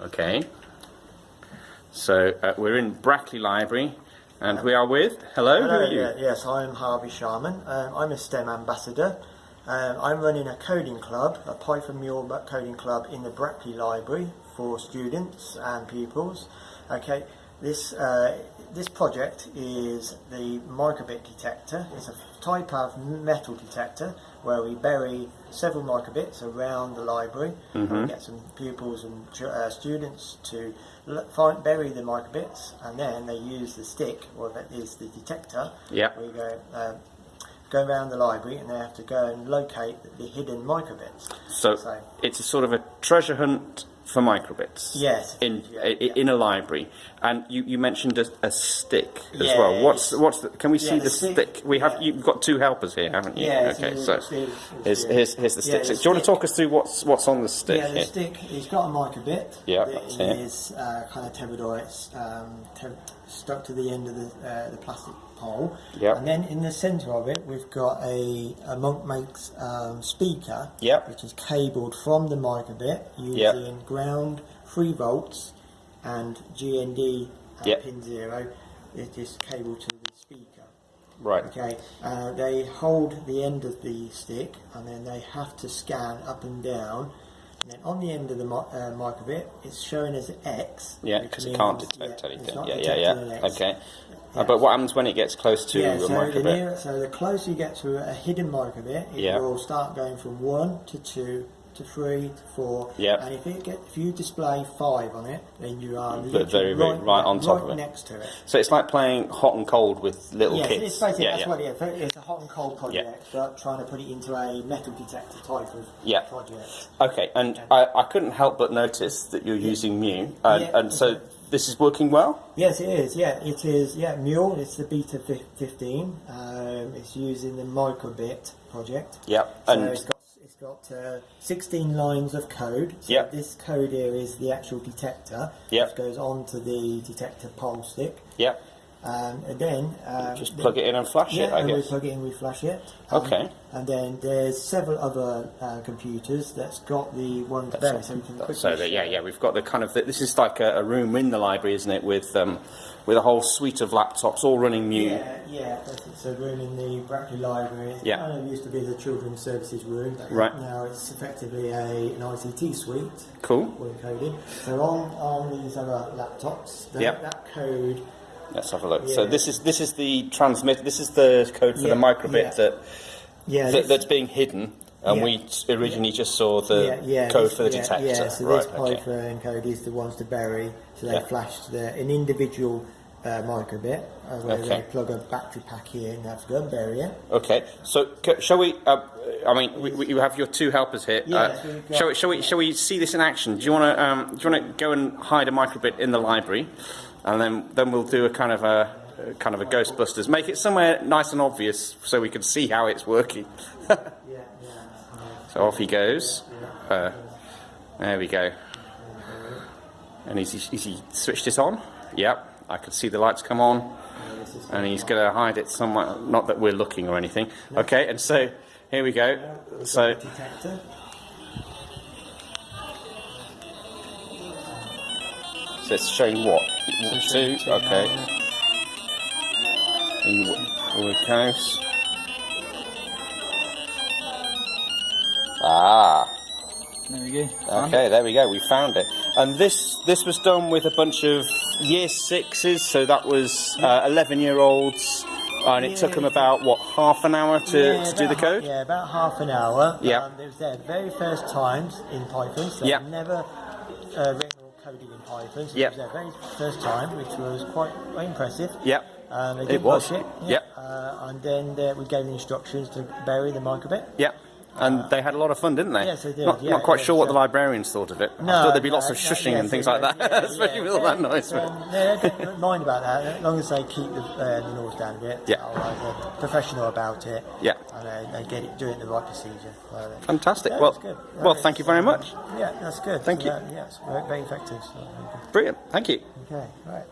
Okay. So uh, we're in Brackley Library, and we are with. Hello, who Hello, are you? yeah, yes, I'm Harvey Sharman. Um, I'm a STEM ambassador. Um, I'm running a coding club, a Python Mule coding club in the Brackley Library for students and pupils. Okay, this uh, this project is the microbit detector. It's a type of metal detector where we bury several microbits around the library. And we get some pupils and uh, students to find, bury the microbits, and then they use the stick, or that is the detector. Yeah. We go. Um, Go around the library and they have to go and locate the hidden microbits. So So- it's a sort of a treasure hunt for microbits. Yes, In yeah, yeah. in a library, and you, you mentioned a, a stick as Yeah, well. What's what's the, can we see the the stick- stick? We have you've got two helpers here, haven't you? Yeah, okay, so here's, here's here's the stick. Yeah, So the do you want to talk us through what's what's on the stick Yeah, the here? stick, He's got a microbit. Yeah, that's it. is uh, kind of tebudoids um, stuck to the end of the, uh, the plastic pole. Yep. And then in the centre of it, we've got a, a MonkMakes um, speaker, Yep. which is cabled from the microbit using Yep. ground 3 volts and GND at Yep. pin 0. It is cabled to the speaker. Right. Okay, uh, they hold the end of the stick and then they have to scan up and down. And then on the end of the uh, microbit, it's showing as X. Yeah, because it can't detect yeah, anything. Yeah, yeah, yeah. Okay. Uh, but what happens when it gets close to Yeah, a so microbit? nearer, so the closer you get to a hidden microbit, it Yeah. will start going from one to two to three to four. Yeah. And if it get, if you display five on it, then you are Very, very right, right on top of right it. next to it. So it's like playing hot and cold with little Yeah, kids. it's basically yeah, that's yeah. what it is. It's a hot and cold project, but trying to put it into a metal detector type of Yeah. project. Okay, and I, I couldn't help but notice that you're using Mu, and, Yeah, and so this is working well. Yes, it is. Yeah, it is. Yeah, Mule. It's the Beta 15. Um, it's using the Microbit project. Yep, So and it's got uh, 16 lines of code. So Yep. This code here is the actual detector. Yep. Which goes onto the detector pole stick. yeah, Um, and then uh, just the- plug it in and flash Yeah, it. I and we plug it in, we flash it. Um, Okay. And then there's several other uh, computers that's got the one there, so we can quickly. So that, yeah, yeah, we've got the kind of this is like a, a room in the library, isn't it? With um, with a whole suite of laptops all running Mu. Yeah, yeah, that's- it's a room in the Brackley Library. It Yeah. kind of used to be the Children's Services room. Right. Now it's effectively a, an ICT suite Cool. for encoding. So on, on these other laptops, that, Yep. that code Let's have a look. So this is this is the transmit. This is the code for Yeah, the microbit yeah. that, Yeah, this- that's being hidden, and Yeah. we originally just saw the yeah, yeah, code this- for the yeah, detector. Yeah, so right. this okay. Python code is the ones to bury. So they Yeah. flash the, an individual uh, microbit, uh, where Okay. they plug a battery pack in and have to go and bury it. Okay, so c- shall we? Uh, I mean, we, we, you have your two helpers here. Yeah, uh, so shall we? Shall we? Shall we see this in action? Do you want to? Um, do you want to go and hide a microbit in the library, and then then we'll do a kind of a, kind of a Ghostbusters. Make it somewhere nice and obvious so we can see how it's working. Yeah, yeah. so off he goes. Uh, there we go. And is he, is he switched it on? Yep, I can see the lights come on. yeah this is- and he's going to hide it somewhere. Not that we're looking or anything. Okay, and so here we go. So so it's showing what two. Okay, in Wood House. Ah, There we go. okay, there we go. We found it, and this this was done with a bunch of year sixes. So that was uh, eleven year olds. And it took them about what half an hour to, Yeah, to do the code. yeah, about half an hour. Yeah. Um, it was their very first times in Python, so Yeah. never uh, coded in Python. So Yeah. it was their very first time, which was quite impressive. Yep. Um, they It was. it. Yep. Uh, and then uh, we gave them instructions to bury the microbit. Yeah, and they had a lot of fun, didn't they? Yes, they did, Not, yeah, not quite yeah, sure what the librarians thought of it. I No, thought there'd be no, lots of shushing and things like that, especially with all that noise. Um, yeah, don't, mind about that. As long as they keep the, uh, the noise down a bit. Yeah. They're professional about it. Yeah. And they, they get it, do it the right procedure. Uh, Fantastic. well, that's good. well, thank you very much. Yeah, that's good. Thank So you. that- yeah, it's very, very effective. So, Brilliant. Thank you. okay, right.